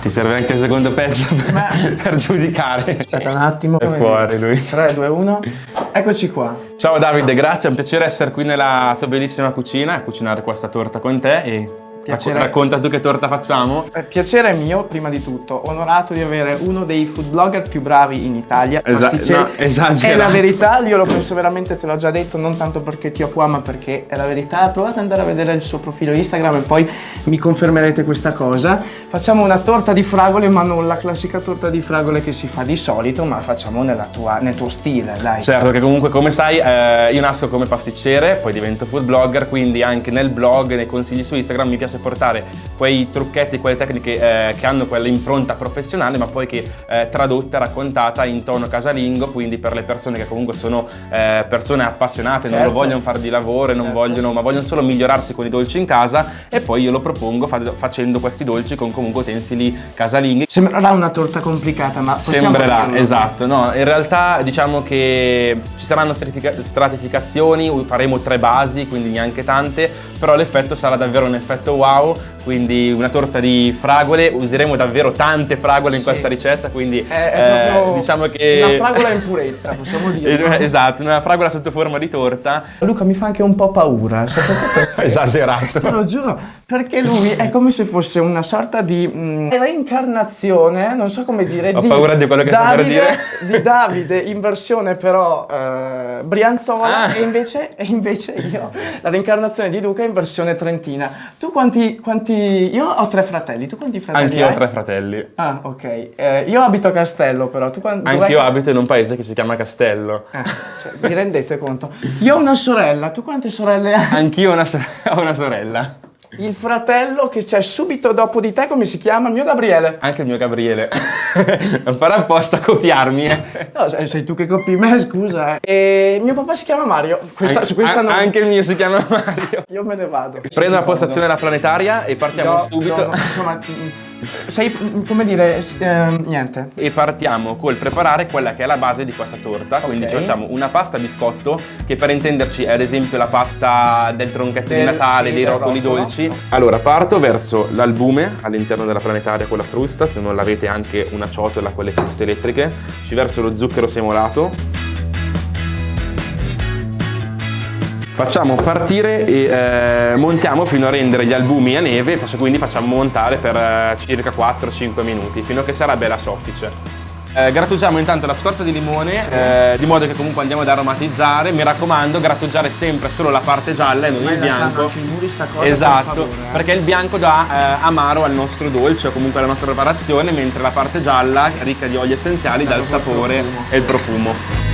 Ti serve anche il secondo pezzo per, per giudicare. Aspetta un attimo. È fuori lui. 3, 2, 1. Eccoci qua. Ciao Davide, grazie, è un piacere essere qui nella tua bellissima cucina a cucinare questa torta con te e Piacere. racconta tu che torta facciamo. Eh, Piacere mio, prima di tutto, onorato di avere uno dei food blogger più bravi in Italia. Esa- Pasticceri. no, esagerato. È la verità, io lo penso veramente, te l'ho già detto, non tanto perché ti ho qua, ma perché è la verità. Provate ad andare a vedere il suo profilo Instagram e poi mi confermerete questa cosa. Facciamo una torta di fragole, ma non la classica torta di fragole che si fa di solito, ma facciamo nella tua- nel tuo stile, dai. Certo, che comunque come sai eh, io nasco come pasticcere, poi divento food blogger, quindi anche nel blog, nei consigli su Instagram mi piace portare quei trucchetti, quelle tecniche eh, che hanno quell'impronta professionale, ma poi che eh, tradotta, raccontata in tono casalingo, quindi per le persone che comunque sono eh, persone appassionate, non lo Certo. vogliono fare di lavoro, non Certo. vogliono, ma vogliono solo migliorarsi con i dolci in casa e poi io lo propongo fa- facendo questi dolci con comunque utensili casalinghi. Sembrerà una torta complicata, ma Sembrerà, esatto. No, in realtà diciamo che ci saranno stratifica- stratificazioni, faremo tre basi, quindi neanche tante, però l'effetto sarà davvero un effetto wow, pessoal quindi una torta di fragole, useremo davvero tante fragole in Sì. questa ricetta, quindi È, è eh, proprio diciamo che... una fragola in purezza, possiamo dire. esatto, una fragola sotto forma di torta, Luca mi fa anche un po' paura, perché? esagerato. Te lo giuro, perché lui è come se fosse una sorta di mm, reincarnazione, non so come dire, Ho di paura di quello che stai per Davide, dire. di Davide in versione però eh, brianzola Ah. e, invece, e invece io, la reincarnazione di Luca in versione trentina. Tu quanti, quanti, io ho tre fratelli, tu quanti fratelli Anch'io ho tre fratelli. Ah, ok. Eh, io abito a Castello però, tu quanti... Anch'io abito in un paese che si chiama Castello. Eh, cioè, vi rendete conto? Io ho una sorella, tu quante sorelle hai? Anch'io ho una, sor- ho una sorella. Il fratello che c'è subito dopo di te, come si chiama? Il mio Gabriele. Anche il mio Gabriele. non farà apposta a copiarmi, eh. No, sei, sei tu che copi me, scusa. Eh. E mio papà si chiama Mario. Questa, su questa An- non... Anche il mio si chiama Mario. Io me ne vado. Prendo la postazione della planetaria e partiamo No, subito. no, no, insomma, sei, come dire, ehm, niente. E partiamo col preparare quella che è la base di questa torta. Quindi Ok. ci facciamo una pasta biscotto, che per intenderci è ad esempio la pasta del tronchetto di Del- Natale, sì, dei rotoli rotolo. dolci. Allora, parto verso l'albume all'interno della planetaria con la frusta, se non l'avete anche una ciotola con le fruste elettriche. Ci verso lo zucchero semolato. Facciamo partire e eh, montiamo fino a rendere gli albumi a neve, quindi facciamo montare per eh, circa 4-5 minuti, fino a che sarà bella soffice. Eh, grattugiamo intanto la scorza di limone, eh, di modo che comunque andiamo ad aromatizzare. Mi raccomando, grattugiare sempre solo la parte gialla e non Ma il bianco. anche i muri sta cosa, per Esatto, favore, eh. perché il bianco dà eh, amaro al nostro dolce o comunque alla nostra preparazione, mentre la parte gialla, ricca di oli essenziali, dà il sapore profumo. e il profumo.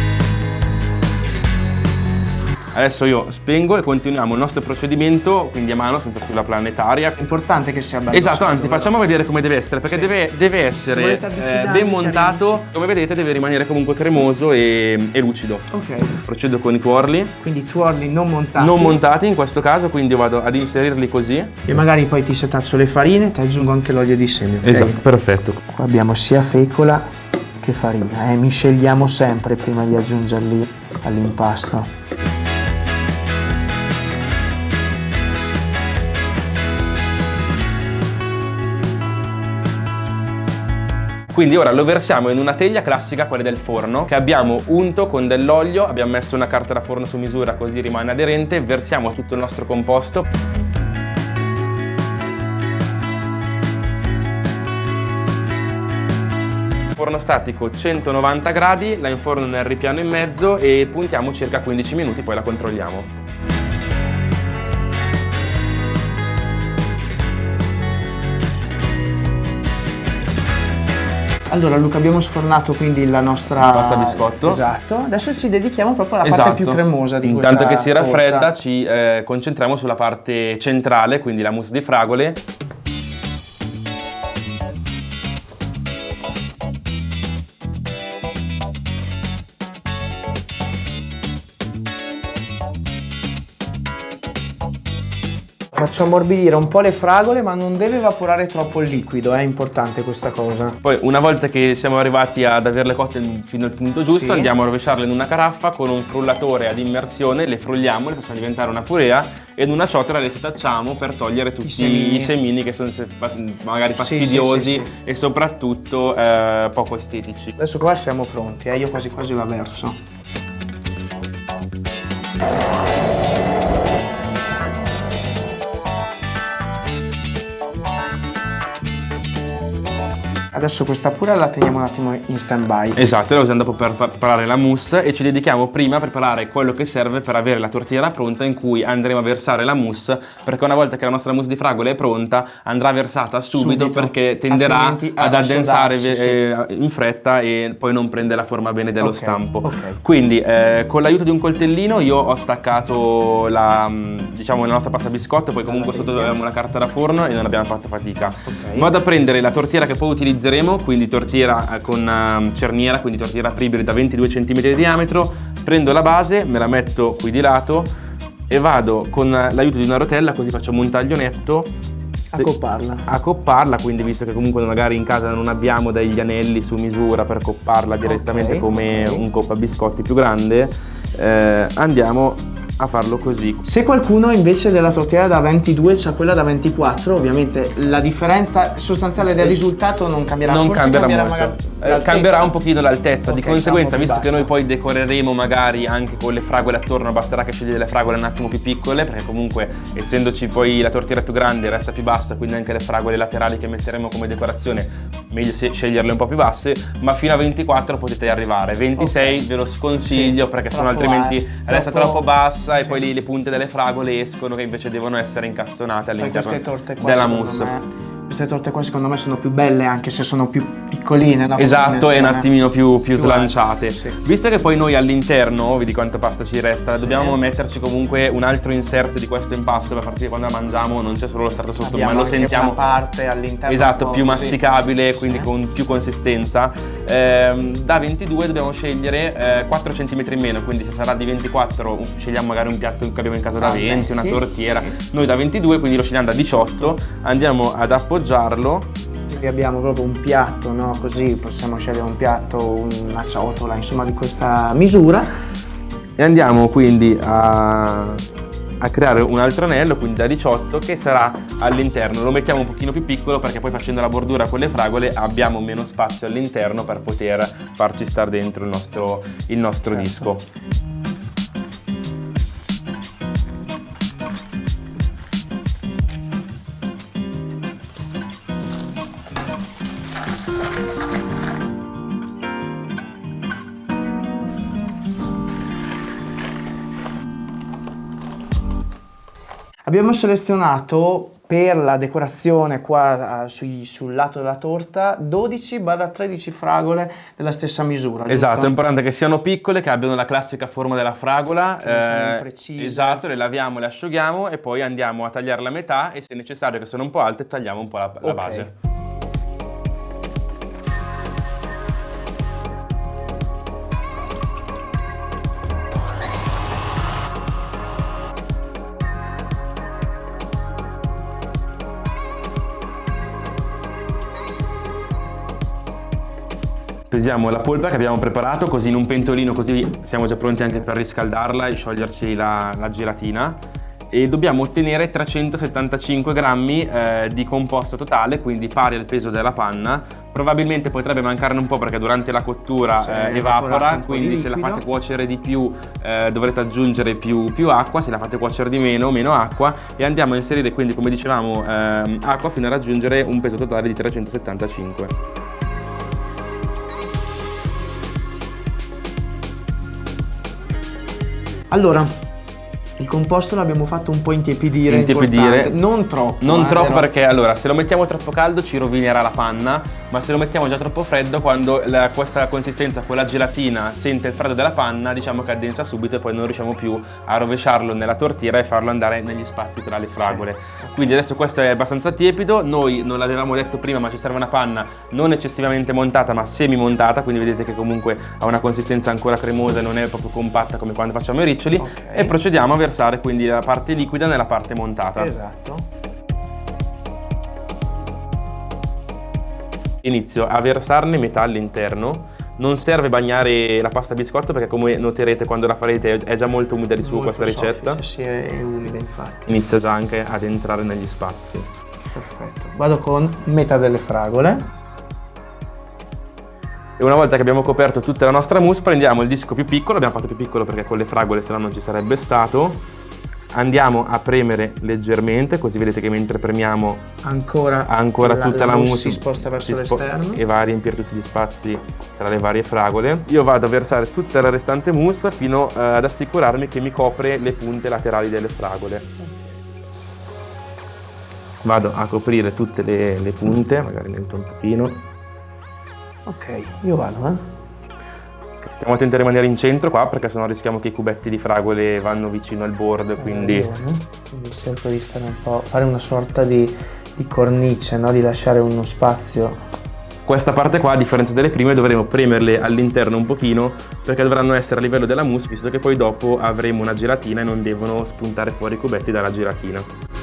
Adesso io spengo e continuiamo il nostro procedimento, quindi a mano senza più la planetaria. È importante che sia bello. Esatto, anzi facciamo vedere come deve essere, perché Sì. deve, deve essere eh, ben montato, come vedete deve rimanere comunque cremoso e, e lucido. Ok, Procedo con i tuorli, quindi tuorli non montati. non montati in questo caso, quindi io vado ad inserirli così. E magari poi ti setaccio le farine, ti aggiungo anche l'olio di semi. ok? Esatto, perfetto. Qua abbiamo sia fecola che farina, eh? misceliamo sempre prima di aggiungerli all'impasto. Quindi ora lo versiamo in una teglia classica, quella del forno, che abbiamo unto con dell'olio, abbiamo messo una carta da forno su misura così rimane aderente, versiamo tutto il nostro composto. Forno statico 190 gradi, la inforno nel ripiano in mezzo e puntiamo circa 15 minuti, poi la controlliamo. Allora Luca abbiamo sfornato quindi la nostra Pasta biscotto. Esatto, adesso ci dedichiamo proprio alla parte più cremosa di Esatto. Intanto questa che si raffredda torta. ci eh, concentriamo sulla parte centrale, quindi la mousse di fragole. Faccio ammorbidire un po' le fragole ma non deve evaporare troppo il liquido, è importante questa cosa. Poi una volta che siamo arrivati ad averle cotte fino al punto giusto Sì. andiamo a rovesciarle in una caraffa con un frullatore ad immersione, le frulliamo, le facciamo diventare una purea e in una ciotola le setacciamo per togliere tutti i semini. semini, che sono magari fastidiosi sì, sì. e soprattutto eh, poco estetici. Adesso qua siamo pronti, eh? io quasi quasi la verso. Adesso questa pure la teniamo un attimo in stand by. Esatto, la usiamo dopo per preparare la mousse e ci dedichiamo prima a preparare quello che serve per avere la tortiera pronta in cui andremo a versare la mousse perché una volta che la nostra mousse di fragole è pronta andrà versata subito, Subito, perché tenderà altrimenti ad ad addensare assodarsi, eh, in fretta e poi non prende la forma bene dello Ok, stampo. ok. Quindi eh, con l'aiuto di un coltellino io ho staccato la, mh, diciamo, la nostra pasta biscotto, poi comunque sotto avevamo la carta da forno e non abbiamo fatto fatica. Ok. Vado a prendere la tortiera che poi utilizzeremo, quindi tortiera eh, con ehm, cerniera, quindi tortiera apribile da 22 cm di diametro, prendo la base, me la metto qui di lato e vado con l'aiuto di una rotella, così facciamo un taglionetto. A se- copparla. a copparla, quindi visto che comunque magari in casa non abbiamo degli anelli su misura per copparla direttamente Ok, come ok. un coppa biscotti più grande, eh, andiamo a farlo così. Se qualcuno invece della tortiera da 22 c'ha quella da 24, ovviamente la differenza sostanziale del risultato non cambierà. non Forse cambierà, cambierà molto. Eh, cambierà un pochino l'altezza, di Ok, conseguenza, visto che noi bassa. poi decoreremo magari anche con le fragole attorno, basterà che scegli delle fragole un attimo più piccole, perché comunque essendoci poi la tortiera più grande resta più bassa, quindi anche le fragole laterali che metteremo come decorazione, meglio sceglierle un po' più basse, ma fino a 24 potete arrivare. 26 Ok. ve lo sconsiglio Sì, perché troppo altrimenti alto, resta troppo- troppo bassa e sì. poi lì le punte delle fragole escono che invece devono essere incastonate all'interno della mousse. me- queste torte qua secondo me sono più belle anche se sono più piccoline. no? Esatto, e un attimino più, più Più slanciate. sì. Visto che poi noi all'interno, vedi quanta pasta ci resta, dobbiamo metterci comunque un altro inserto di questo impasto per far sì che quando la mangiamo non c'è solo lo strato sotto, Abbiamo ma lo sentiamo una parte all'interno Esatto, più sì. masticabile, quindi Sì. con più consistenza. Ehm, da 22 dobbiamo scegliere eh, 4 cm in meno, quindi se sarà di 24 scegliamo magari un piatto che abbiamo in casa da Ah, 20, una 20, tortiera. sì. Noi da 22, quindi lo scegliamo da 18, andiamo ad appoggiarlo Qui abbiamo proprio un piatto, no? Così possiamo scegliere un piatto, una ciotola, insomma, di questa misura. e andiamo quindi a, a creare un altro anello, quindi da 18, che sarà all'interno. Lo mettiamo un pochino più piccolo perché poi facendo la bordura con le fragole abbiamo meno spazio all'interno per poter farci stare dentro il nostro, il nostro Certo. disco. Abbiamo selezionato per la decorazione qua sui- sul lato della torta 12-13 fragole della stessa misura. Esatto, è importante che siano piccole, che abbiano la classica forma della fragola. Che eh, imprecise. esatto, le laviamo, le asciughiamo e poi andiamo a tagliarla a metà e se necessario che sono un po' alte tagliamo un po' la, la Ok. base. Pesiamo la polpa che abbiamo preparato così in un pentolino così siamo già pronti anche per riscaldarla e scioglierci la, la gelatina. E dobbiamo ottenere 375 grammi eh, di composto totale quindi pari al peso della panna. Probabilmente potrebbe mancarne un po' perché durante la cottura Sì, eh, evapora quindi se la fate cuocere di più eh, dovrete aggiungere più, più acqua se la fate cuocere di meno meno acqua. E andiamo a inserire quindi come dicevamo ehm, acqua fino a raggiungere un peso totale di 375 Allora, il composto l'abbiamo fatto un po' intiepidire. Intiepidire. Non troppo. Non eh, troppo però- perché allora se lo mettiamo troppo caldo ci rovinerà la panna, ma se lo mettiamo già troppo freddo, quando la, questa consistenza, quella gelatina, sente il freddo della panna, diciamo che addensa subito e poi non riusciamo più a rovesciarlo nella tortiera e farlo andare negli spazi tra le fragole. Quindi adesso questo è abbastanza tiepido, noi non l'avevamo detto prima ma ci serve una panna non eccessivamente montata ma semi montata, quindi vedete che comunque ha una consistenza ancora cremosa e non è proprio compatta come quando facciamo i riccioli okay. e procediamo a versare quindi la parte liquida nella parte montata. Esatto. Inizio a versarne metà all'interno non serve bagnare la pasta biscotto perché come noterete quando la farete è già molto umida di suo molto questa ricetta. Soffice, sì, è umida infatti. Inizia già anche ad entrare negli spazi. Perfetto. Vado con metà delle fragole. E una volta che abbiamo coperto tutta la nostra mousse prendiamo il disco più piccolo, abbiamo fatto più piccolo perché con le fragole se no non ci sarebbe stato andiamo a premere leggermente così vedete che mentre premiamo ancora, ancora la, tutta la, la mousse si sposta verso l'esterno. e va a riempire tutti gli spazi tra le varie fragole. Io vado a versare tutta la restante mousse fino uh, ad assicurarmi che mi copre le punte laterali delle fragole. Vado a coprire tutte le, le punte magari metto un pochino. Ok io vado eh Stiamo attenti a rimanere in centro qua perché sennò rischiamo che i cubetti di fragole vanno vicino al board, quindi... quindi cerco di stare un po', fare una sorta di, di cornice, no? di lasciare uno spazio. Questa parte qua, a differenza delle prime, dovremo premerle all'interno un pochino perché dovranno essere a livello della mousse, visto che poi dopo avremo una gelatina e non devono spuntare fuori i cubetti dalla gelatina.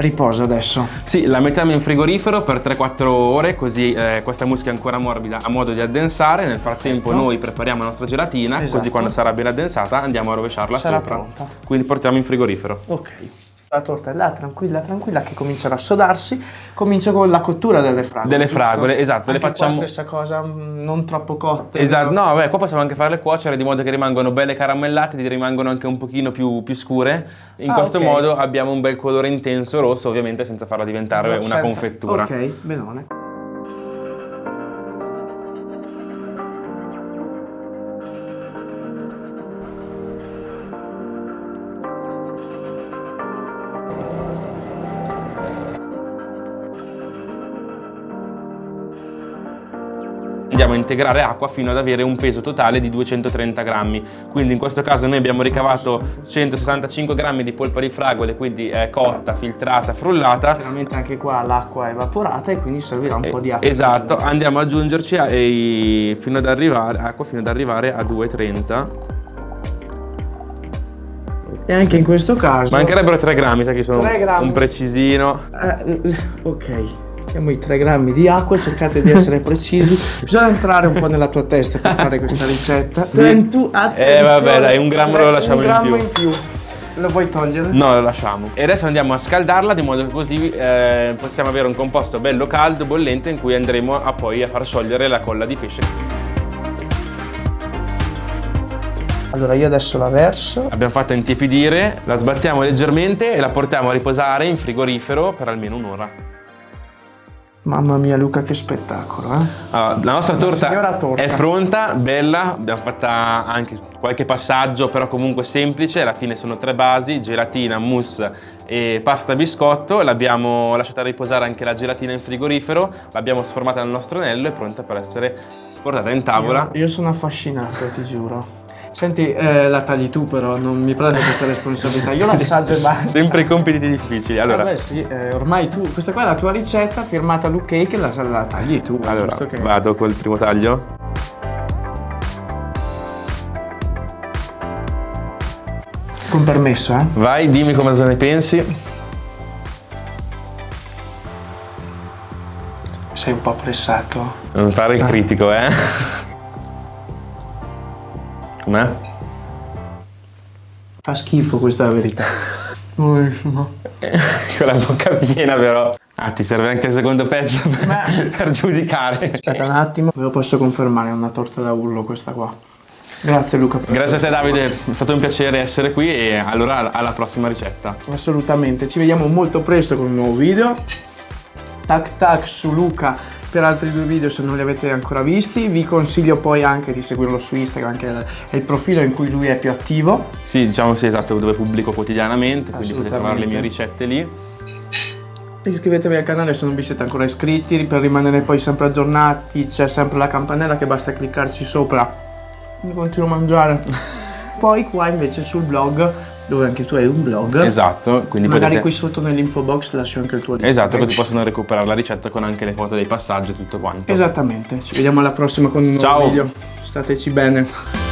Riposa adesso. Sì, la mettiamo in frigorifero per 3-4 ore, così eh, questa muschia è ancora morbida a modo di addensare. Nel frattempo Perfetto. noi prepariamo la nostra gelatina, esatto. così quando sarà ben addensata andiamo a rovesciarla sarà sopra. Pronta. Quindi portiamo in frigorifero. Ok. La torta è là, tranquilla, tranquilla, che comincerà a sodarsi. Comincio con la cottura delle fragole. Delle giusto? fragole, esatto. Anche le facciamo. la stessa cosa, mm, non troppo cotte. Esatto, no, beh, qua possiamo anche farle cuocere di modo che rimangono belle caramellate, di rimangono anche un pochino più, più scure. In ah, questo okay. modo abbiamo un bel colore intenso rosso, ovviamente senza farla diventare no, una senza... confettura. Ok, benone. Andiamo a integrare acqua fino ad avere un peso totale di 230 grammi. Quindi in questo caso noi abbiamo ricavato 165 grammi di polpa di fragole, quindi è cotta, filtrata, frullata. Chiaramente anche qua l'acqua è evaporata e quindi servirà un eh, po' di acqua. Esatto, andiamo ad aggiungerci a, a, fino ad arrivare, acqua fino ad arrivare a 2,30 e anche in questo caso mancherebbero 3 grammi sai che sono un precisino eh, ok Mettiamo i 3 grammi di acqua, cercate di essere precisi. Bisogna entrare un po' nella tua testa per fare questa ricetta. Sì. Trentu, eh vabbè dai, un grammo lo lasciamo in più. in più. Lo vuoi togliere? No, lo lasciamo. E adesso andiamo a scaldarla di modo che così eh, possiamo avere un composto bello caldo, bollente, in cui andremo a poi a far sciogliere la colla di pesce. Allora io adesso la verso. Abbiamo fatto intiepidire, la sbattiamo leggermente e la portiamo a riposare in frigorifero per almeno un'ora. Mamma mia Luca che spettacolo eh? allora, La nostra torta, torta, è pronta, bella, abbiamo fatto anche qualche passaggio però comunque semplice, alla fine sono tre basi, gelatina, mousse e pasta biscotto, l'abbiamo lasciata riposare anche la gelatina in frigorifero, l'abbiamo sformata nel nostro anello e pronta per essere portata in tavola. Io, io sono affascinato, ti giuro. Senti, eh, la tagli tu però, non mi prendo questa responsabilità, io l'assaggio e basta. Sempre i compiti difficili, allora. Vabbè sì, eh, ormai tu, questa qua è la tua ricetta firmata Luke Cake, la, la tagli tu. Allora, che... vado col primo taglio. Con permesso, eh. Vai, dimmi come ne pensi. Sei un po' pressato. Non fare il critico, eh. Com'è? Fa schifo, questa è la verità. Con la bocca piena però. Ah, ti serve anche il secondo pezzo per, per giudicare. Aspetta un attimo, ve lo posso confermare, è una torta da urlo questa qua. Grazie Luca. Grazie a te Davide, è stato un piacere essere qui e allora alla prossima ricetta. Assolutamente, ci vediamo molto presto con un nuovo video. Tac tac su Luca per altri due video se non li avete ancora visti. Vi consiglio poi anche di seguirlo su Instagram che è il profilo in cui lui è più attivo. Sì, diciamo sì, esatto, dove pubblico quotidianamente, quindi potete trovare le mie ricette lì. Iscrivetevi al canale se non vi siete ancora iscritti per rimanere poi sempre aggiornati. C'è sempre la campanella che basta cliccarci sopra. Mi continuo a mangiare. Poi qua invece sul blog, dove anche tu hai un blog. Esatto, quindi Magari potete... qui sotto nell'info box lascio anche il tuo link. Esatto, così possono recuperare la ricetta con anche le foto dei passaggi e tutto quanto. Esattamente. Ci vediamo alla prossima con un nuovo Ciao. video. Stateci bene.